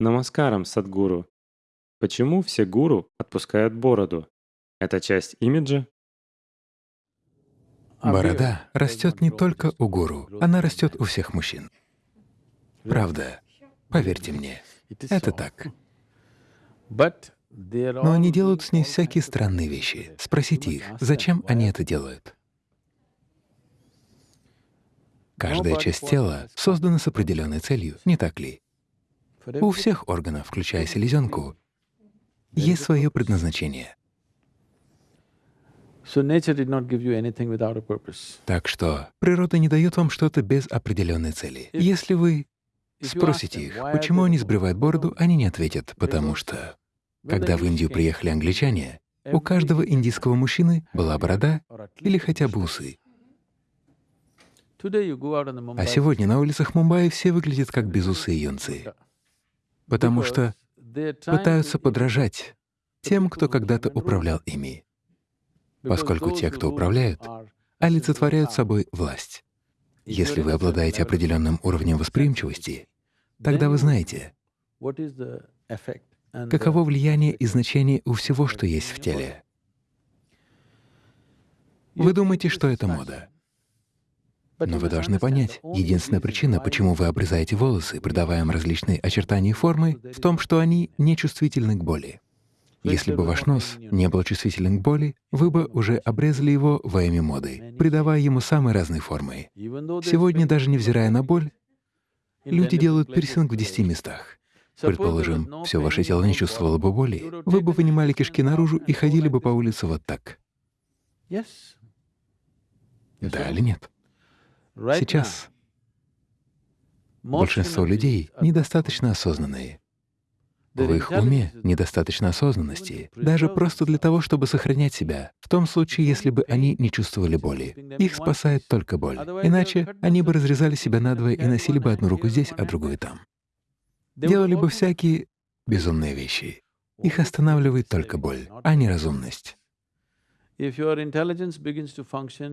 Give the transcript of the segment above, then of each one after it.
Намаскарам, Садгуру. Почему все гуру отпускают бороду? Это часть имиджа? Борода растет не только у гуру, она растет у всех мужчин. Правда, поверьте мне, это так. Но они делают с ней всякие странные вещи. Спросите их, зачем они это делают? Каждая часть тела создана с определенной целью, не так ли? У всех органов, включая селезенку, есть свое предназначение. Так что природа не дает вам что-то без определенной цели. Если вы спросите их, почему они сбривают бороду, они не ответят, потому что когда в Индию приехали англичане, у каждого индийского мужчины была борода или хотя бы усы. А сегодня на улицах Мумбаи все выглядят как безусые юнцы, потому что пытаются подражать тем, кто когда-то управлял ими, поскольку те, кто управляют, олицетворяют собой власть. Если вы обладаете определенным уровнем восприимчивости, тогда вы знаете, каково влияние и значение у всего, что есть в теле. Вы думаете, что это мода. Но вы должны понять, единственная причина, почему вы обрезаете волосы, придавая им различные очертания и формы, в том, что они нечувствительны к боли. Если бы ваш нос не был чувствителен к боли, вы бы уже обрезали его во имя моды, придавая ему самые разные формы. Сегодня, даже невзирая на боль, люди делают пирсинг в десяти местах. Предположим, все ваше тело не чувствовало бы боли, вы бы вынимали кишки наружу и ходили бы по улице вот так. Да или нет? Сейчас большинство людей недостаточно осознанные. В их уме недостаточно осознанности, даже просто для того, чтобы сохранять себя, в том случае, если бы они не чувствовали боли. Их спасает только боль. Иначе они бы разрезали себя надвое и носили бы одну руку здесь, а другую там. Делали бы всякие безумные вещи. Их останавливает только боль, а не разумность.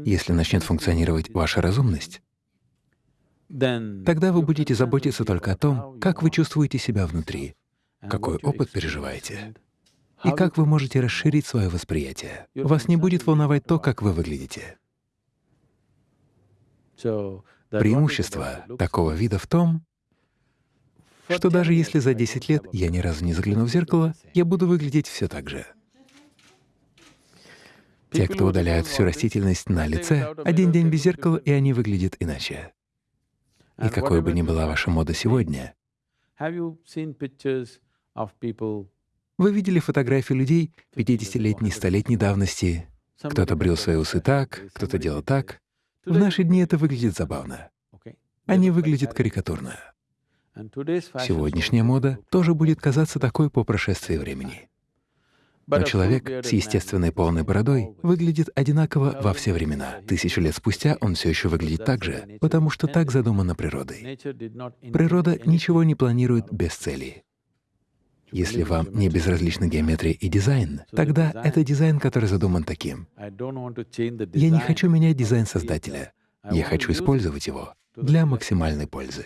Если начнет функционировать ваша разумность, тогда вы будете заботиться только о том, как вы чувствуете себя внутри, какой опыт переживаете и как вы можете расширить свое восприятие. Вас не будет волновать то, как вы выглядите. Преимущество такого вида в том, что даже если за 10 лет я ни разу не загляну в зеркало, я буду выглядеть все так же. Те, кто удаляют всю растительность на лице, один день без зеркала, и они выглядят иначе. И какой бы ни была ваша мода сегодня, вы видели фотографии людей 50-летней, 100-летней давности? Кто-то брил свои усы так, кто-то делал так. В наши дни это выглядит забавно. Они выглядят карикатурно. Сегодняшняя мода тоже будет казаться такой по прошествии времени. Но человек с естественной полной бородой выглядит одинаково во все времена. Тысячу лет спустя он все еще выглядит так же, потому что так задумано природой. Природа ничего не планирует без цели. Если вам не безразлична геометрия и дизайн, тогда это дизайн, который задуман таким. Я не хочу менять дизайн создателя, я хочу использовать его для максимальной пользы.